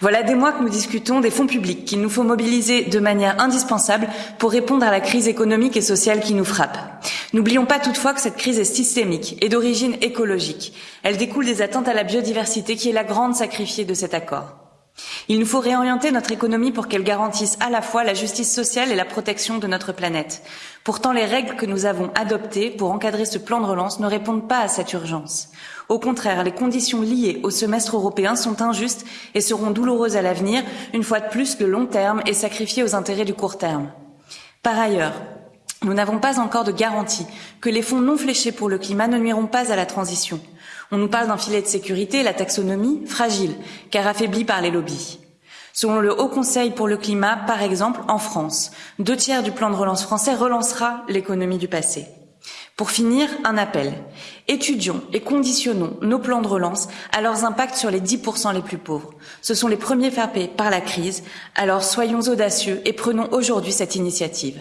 Voilà des mois que nous discutons des fonds publics qu'il nous faut mobiliser de manière indispensable pour répondre à la crise économique et sociale qui nous frappe. N'oublions pas toutefois que cette crise est systémique et d'origine écologique. Elle découle des attentes à la biodiversité qui est la grande sacrifiée de cet accord. Il nous faut réorienter notre économie pour qu'elle garantisse à la fois la justice sociale et la protection de notre planète. Pourtant, les règles que nous avons adoptées pour encadrer ce plan de relance ne répondent pas à cette urgence. Au contraire, les conditions liées au semestre européen sont injustes et seront douloureuses à l'avenir. Une fois de plus, le long terme est sacrifié aux intérêts du court terme. Par ailleurs, nous n'avons pas encore de garantie que les fonds non fléchés pour le climat ne nuiront pas à la transition. On nous parle d'un filet de sécurité, la taxonomie, fragile, car affaiblie par les lobbies. Selon le Haut Conseil pour le climat, par exemple, en France, deux tiers du plan de relance français relancera l'économie du passé. Pour finir, un appel. Étudions et conditionnons nos plans de relance à leurs impacts sur les 10% les plus pauvres. Ce sont les premiers frappés par la crise, alors soyons audacieux et prenons aujourd'hui cette initiative.